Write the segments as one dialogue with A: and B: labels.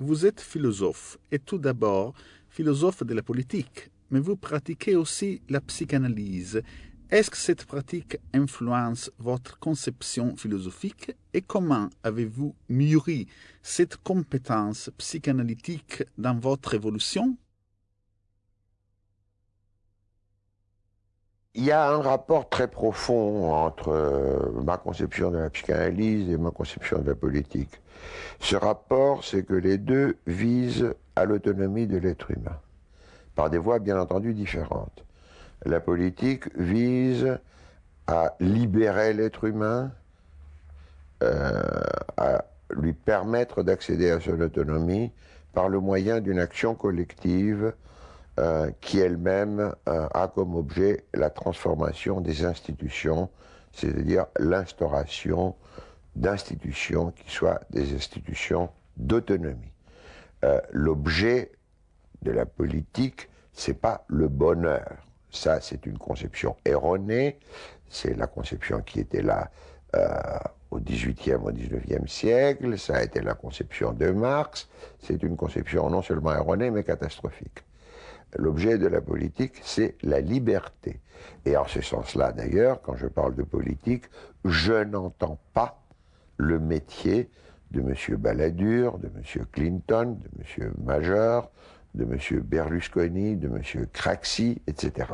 A: Vous êtes philosophe, et tout d'abord philosophe de la politique, mais vous pratiquez aussi la psychanalyse. Est-ce que cette pratique influence votre conception philosophique et comment avez-vous mûri cette compétence psychanalytique dans votre évolution?
B: Il y a un rapport très profond entre euh, ma conception de la psychanalyse et ma conception de la politique. Ce rapport, c'est que les deux visent à l'autonomie de l'être humain, par des voies bien entendu différentes. La politique vise à libérer l'être humain, euh, à lui permettre d'accéder à son autonomie par le moyen d'une action collective euh, qui elle-même euh, a comme objet la transformation des institutions, c'est-à-dire l'instauration d'institutions qui soient des institutions d'autonomie. Euh, l'objet de la politique, c'est pas le bonheur. Ça, c'est une conception erronée. C'est la conception qui était là au XVIIIe, au XIXe siècle. Ça a été la conception de Marx. C'est une conception non seulement erronée, mais catastrophique l'objet de la politique, c'est la liberté. Et en ce sens-là, d'ailleurs, quand je parle de politique, je n'entends pas le métier de M. Balladur, de M. Clinton, de M. Major, de M. Berlusconi, de M. Craxi, etc.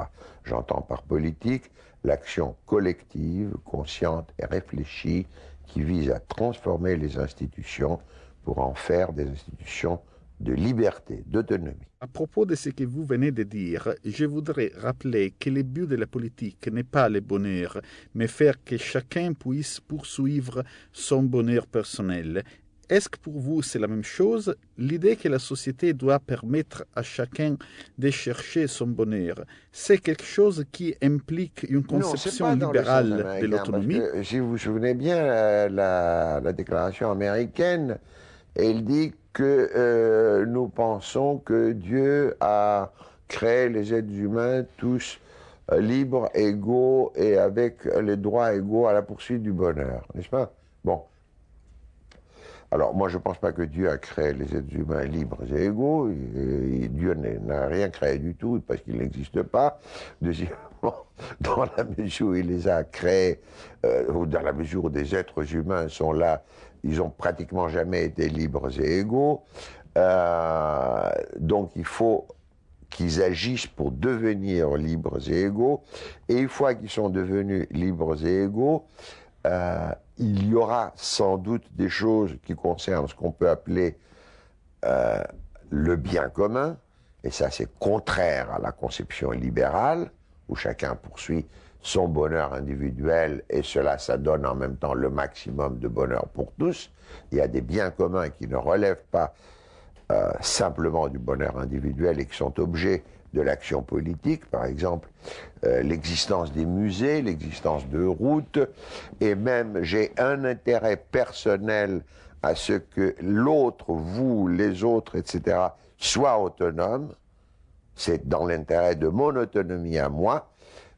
B: J'entends par politique l'action collective, consciente et réfléchie qui vise à transformer les institutions pour en faire des institutions de liberté, d'autonomie.
A: À propos de ce que vous venez de dire, je voudrais rappeler que le but de la politique n'est pas le bonheur, mais faire que chacun puisse poursuivre son bonheur personnel. Est-ce que pour vous c'est la même chose? L'idée que la société doit permettre à chacun de chercher son bonheur, c'est quelque chose qui implique une conception libérale de l'autonomie
B: Si vous vous souvenez bien, la, la déclaration américaine, elle dit que euh, nous pensons que Dieu a créé les êtres humains tous euh, libres, égaux et avec les droits égaux à la poursuite du bonheur, n'est-ce pas? Bon. Alors moi je ne pense pas que Dieu a créé les êtres humains libres et égaux. Dieu n'a rien créé du tout parce qu'il n'existe pas. Deuxièmement, dans la mesure où il les a créés, euh, ou dans la mesure où des êtres humains sont là ils ont pratiquement jamais été libres et égaux. Euh, donc il faut qu'ils agissent pour devenir libres et égaux. Et une fois qu'ils sont devenus libres et égaux, euh, il y aura sans doute des choses qui concernent ce qu'on peut appeler euh, le bien commun, et ça c'est contraire à la conception libérale, où chacun poursuit son bonheur individuel et cela, ça donne en même temps le maximum de bonheur pour tous. Il y a des biens communs qui ne relèvent pas euh, simplement du bonheur individuel et qui sont objets de l'action politique, par exemple euh, l'existence des musées, l'existence de routes, et même j'ai un intérêt personnel à ce que l'autre, vous, les autres, etc., soient autonomes. C'est dans l'intérêt de mon autonomie à moi,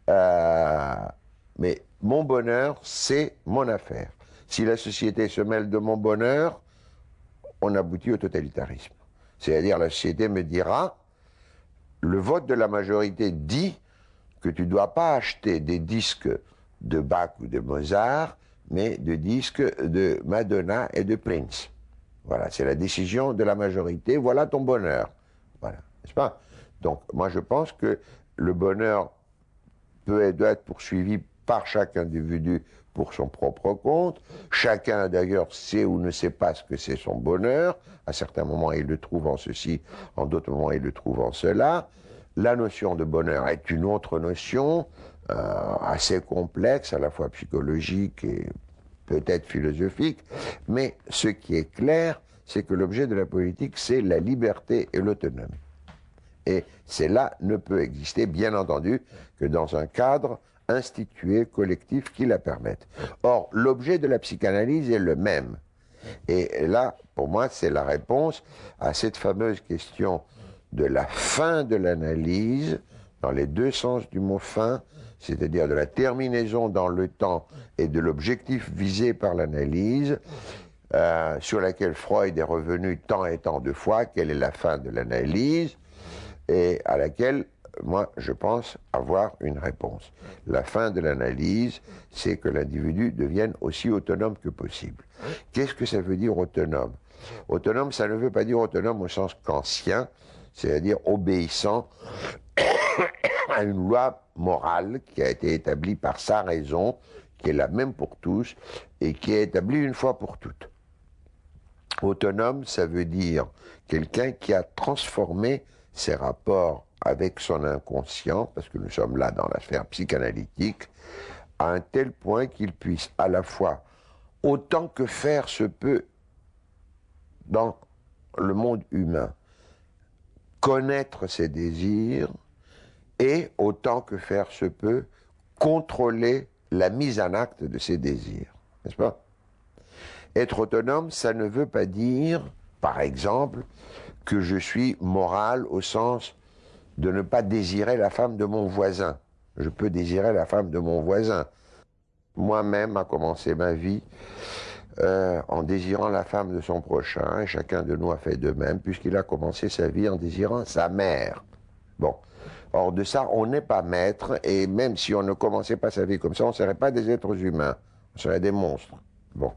B: euh, mais mon bonheur, c'est mon affaire. Si la société se mêle de mon bonheur, on aboutit au totalitarisme. C'est-à-dire la société me dira, le vote de la majorité dit que tu ne dois pas acheter des disques de Bach ou de Mozart, mais de disques de Madonna et de Prince. Voilà, c'est la décision de la majorité, voilà ton bonheur. Voilà, n'est-ce pas? Donc, moi je pense que le bonheur peut doit être poursuivi par chaque individu pour son propre compte. Chacun d'ailleurs sait ou ne sait pas ce que c'est son bonheur. À certains moments, il le trouve en ceci, en d'autres moments, il le trouve en cela. La notion de bonheur est une autre notion, euh, assez complexe, à la fois psychologique et peut-être philosophique. Mais ce qui est clair, c'est que l'objet de la politique, c'est la liberté et l'autonomie. Et cela ne peut exister, bien entendu, que dans un cadre institué, collectif, qui la permette. Or, l'objet de la psychanalyse est le même. Et là, pour moi, c'est la réponse à cette fameuse question de la fin de l'analyse, dans les deux sens du mot fin, c'est-à-dire de la terminaison dans le temps et de l'objectif visé par l'analyse, euh, sur laquelle Freud est revenu tant et tant de fois, quelle est la fin de l'analyse, et à laquelle moi, je pense avoir une réponse. La fin de l'analyse, c'est que l'individu devienne aussi autonome que possible. Qu'est-ce que ça veut dire autonome? Autonome, ça ne veut pas dire autonome au sens kantien, c'est-à-dire obéissant à une loi morale qui a été établie par sa raison, qui est la même pour tous, et qui est établie une fois pour toutes. Autonome, ça veut dire quelqu'un qui a transformé ses rapports avec son inconscient, parce que nous sommes là dans la sphère psychanalytique, à un tel point qu'il puisse à la fois, autant que faire se peut dans le monde humain, connaître ses désirs et, autant que faire se peut, contrôler la mise en acte de ses désirs. N'est-ce pas? Être autonome, ça ne veut pas dire, par exemple, que je suis moral au sens de ne pas désirer la femme de mon voisin. Je peux désirer la femme de mon voisin. Moi-même, a commencé ma vie euh, en désirant la femme de son prochain, et chacun de nous a fait de même, puisqu'il a commencé sa vie en désirant sa mère. Bon. Or de ça, on n'est pas maître, et même si on ne commençait pas sa vie comme ça, on ne serait pas des êtres humains, on serait des monstres. Bon.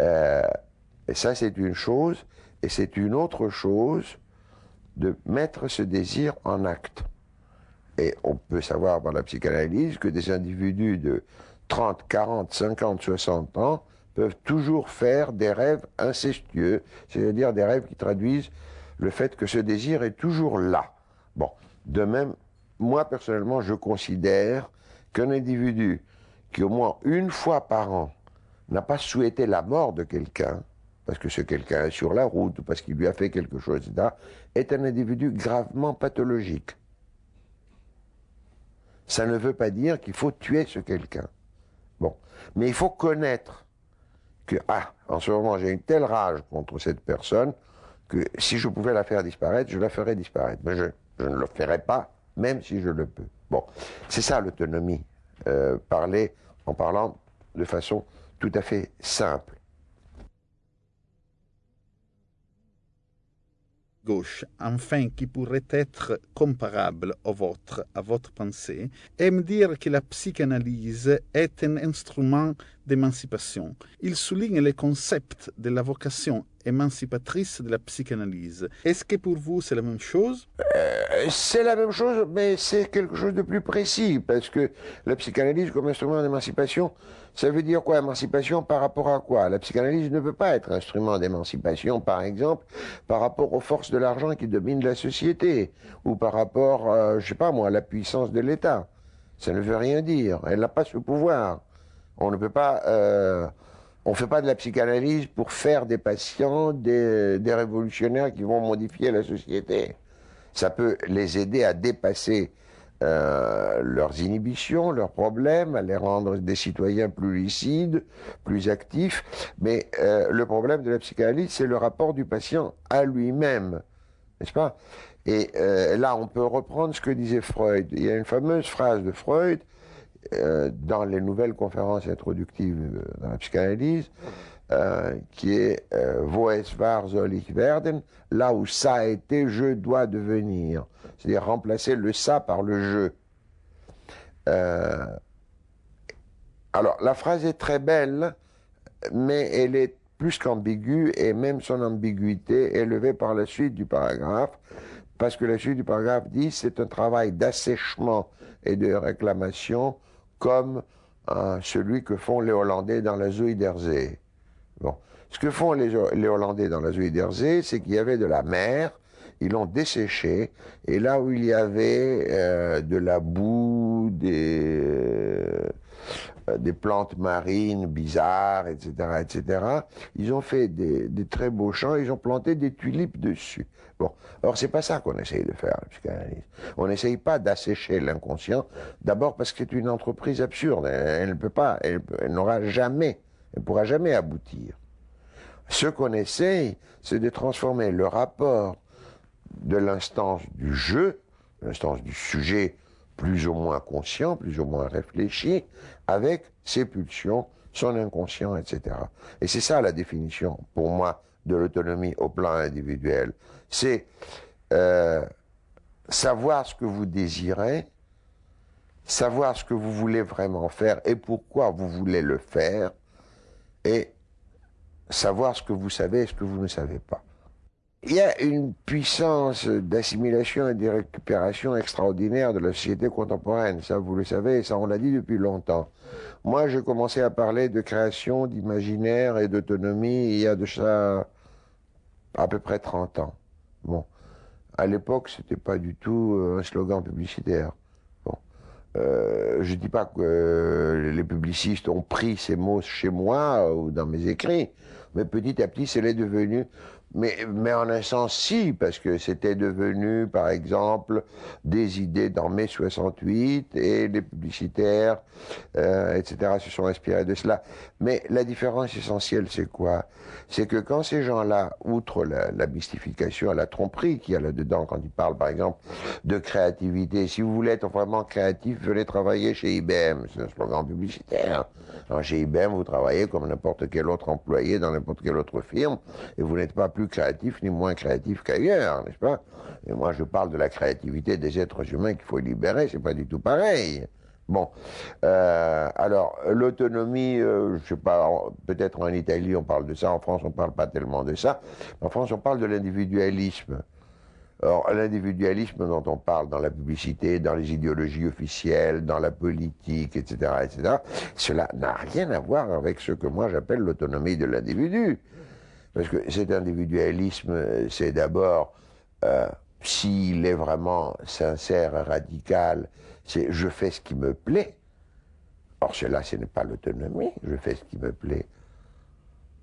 B: Euh, et ça, c'est une chose, et c'est une autre chose de mettre ce désir en acte. Et on peut savoir par la psychanalyse que des individus de 30, 40, 50, 60 ans peuvent toujours faire des rêves incestueux, c'est-à-dire des rêves qui traduisent le fait que ce désir est toujours là. Bon, de même, moi personnellement, je considère qu'un individu qui au moins une fois par an n'a pas souhaité la mort de quelqu'un, parce que ce quelqu'un est sur la route ou parce qu'il lui a fait quelque chose, etc., est un individu gravement pathologique. Ça ne veut pas dire qu'il faut tuer ce quelqu'un. Bon. Mais il faut connaître que, ah, en ce moment, j'ai une telle rage contre cette personne que si je pouvais la faire disparaître, je la ferais disparaître. Mais je, ne le ferai pas, même si je le peux. Bon. C'est ça l'autonomie. Euh, parler en parlant de façon tout à fait simple.
A: Gauche, enfin qui pourrait être comparable au vôtre, à votre pensée, aime dire que la psychanalyse est un instrument d'émancipation. Il souligne le concept de la vocation émancipatrice de la psychanalyse. Est-ce que pour vous c'est la même chose?
B: Euh, C'est la même chose, mais c'est quelque chose de plus précis, parce que la psychanalyse comme instrument d'émancipation, ça veut dire quoi émancipation par rapport à quoi? La psychanalyse ne peut pas être instrument d'émancipation, par exemple, par rapport aux forces de l'argent qui dominent la société, ou par rapport, euh, je sais pas moi, à la puissance de l'État. Ça ne veut rien dire. Elle n'a pas ce pouvoir. On ne peut pas... Euh, on ne fait pas de la psychanalyse pour faire des patients des, révolutionnaires qui vont modifier la société. Ça peut les aider à dépasser euh, leurs inhibitions, leurs problèmes, à les rendre des citoyens plus lucides, plus actifs. Mais euh, le problème de la psychanalyse, c'est le rapport du patient à lui-même, n'est-ce pas? Et euh, là, on peut reprendre ce que disait Freud. Il y a une fameuse phrase de Freud dans les nouvelles conférences introductives dans la psychanalyse, qui est Wo es ich werden, là où ça a été, je dois devenir. C'est-à-dire remplacer le ça par le je. alors, la phrase est très belle, mais elle est plus qu'ambiguë, et même son ambiguïté est levée par la suite du paragraphe, parce que la suite du paragraphe dit c'est un travail d'assèchement et de réclamation comme euh, celui que font les Hollandais dans la Zuiderzee. Bon. Ce que font les, Hollandais dans la Zuiderzee, c'est qu'il y avait de la mer, ils l'ont desséché, et là où il y avait euh, de la boue, des, euh, plantes marines bizarres, etc., etc., ils ont fait des, très beaux champs, ils ont planté des tulipes dessus. Bon, alors c'est pas ça qu'on essaye de faire, la psychanalyse. On n'essaye pas d'assécher l'inconscient, d'abord parce que c'est une entreprise absurde. Elle ne peut pas, elle, n'aura jamais, elle pourra jamais aboutir. Ce qu'on essaye, c'est de transformer le rapport de l'instance du jeu, l'instance du sujet plus ou moins conscient, plus ou moins réfléchi, avec ses pulsions, son inconscient, etc. Et c'est ça la définition, pour moi, de l'autonomie au plan individuel. C'est euh, savoir ce que vous désirez, savoir ce que vous voulez vraiment faire et pourquoi vous voulez le faire, et savoir ce que vous savez et ce que vous ne savez pas. Il y a une puissance d'assimilation et de récupération extraordinaire de la société contemporaine, ça vous le savez, ça on l'a dit depuis longtemps. Moi j'ai commencé à parler de création, d'imaginaire et d'autonomie il y a de ça à peu près 30 ans. Bon, à l'époque c'était pas du tout euh, un slogan publicitaire. Euh, je dis pas que euh, les publicistes ont pris ces mots chez moi ou dans mes écrits, mais petit à petit c'est devenu mais, en un sens, si, parce que c'était devenu, par exemple, des idées dans mai 68 et les publicitaires, euh, etc., se sont inspirés de cela. Mais la différence essentielle, c'est quoi? C'est que quand ces gens-là, outre la, la mystification, la tromperie qu'il y a là-dedans, quand ils parlent, par exemple, de créativité, si vous voulez être vraiment créatif, venez travailler chez IBM. C'est un slogan publicitaire. Chez IBM, vous travaillez comme n'importe quel autre employé dans n'importe quelle autre firme, et vous n'êtes pas plus créatif ni moins créatif qu'ailleurs, n'est-ce pas? Et moi, je parle de la créativité des êtres humains qu'il faut libérer, c'est pas du tout pareil. Bon, euh, alors l'autonomie, euh, je sais pas, peut-être en Italie on parle de ça, en France on parle pas tellement de ça. En France on parle de l'individualisme. Or, l'individualisme dont on parle dans la publicité, dans les idéologies officielles, dans la politique, etc., etc., cela n'a rien à voir avec ce que moi j'appelle l'autonomie de l'individu. Parce que cet individualisme, c'est d'abord, euh, s'il est vraiment sincère radical, c'est je fais ce qui me plaît. Or, cela, ce n'est pas l'autonomie, je fais ce qui me plaît.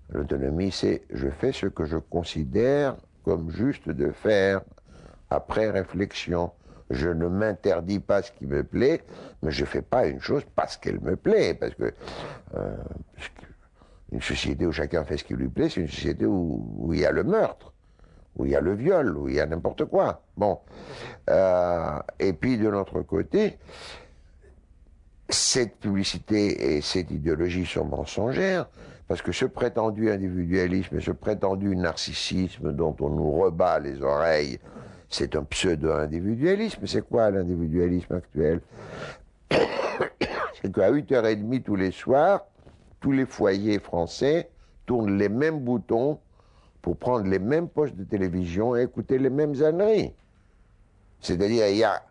B: L'autonomie, c'est je fais ce que je considère comme juste de faire après réflexion. Je ne m'interdis pas ce qui me plaît, mais je ne fais pas une chose parce qu'elle me plaît, parce que euh, une société où chacun fait ce qui lui plaît, c'est une société où, il y a le meurtre, où il y a le viol, où il y a n'importe quoi. Bon. Euh, et puis de notre côté, cette publicité et cette idéologie sont mensongères, parce que ce prétendu individualisme et ce prétendu narcissisme dont on nous rebat les oreilles, c'est un pseudo-individualisme. C'est quoi l'individualisme actuel? C'est qu'à 8h30 tous les soirs, tous les foyers français tournent les mêmes boutons pour prendre les mêmes postes de télévision et écouter les mêmes âneries. C'est-à-dire, il y a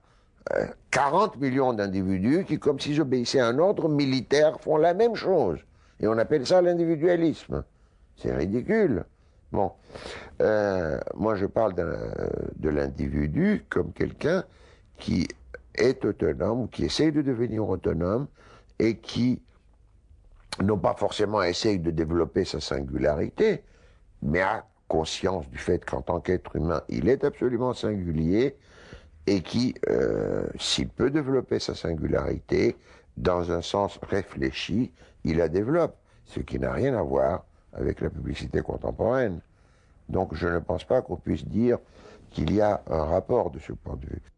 B: 40 euh, millions d'individus qui, comme s'ils obéissaient à un ordre militaire, font la même chose. Et on appelle ça l'individualisme. C'est ridicule. Bon. Euh, moi, je parle de l'individu comme quelqu'un qui est autonome, qui essaye de devenir autonome et qui non pas forcément essaye de développer sa singularité, mais a conscience du fait qu'en tant qu'être humain, il est absolument singulier et qui, euh, s'il peut développer sa singularité dans un sens réfléchi, il la développe, ce qui n'a rien à voir avec la publicité contemporaine. Donc je ne pense pas qu'on puisse dire qu'il y a un rapport de ce point de vue.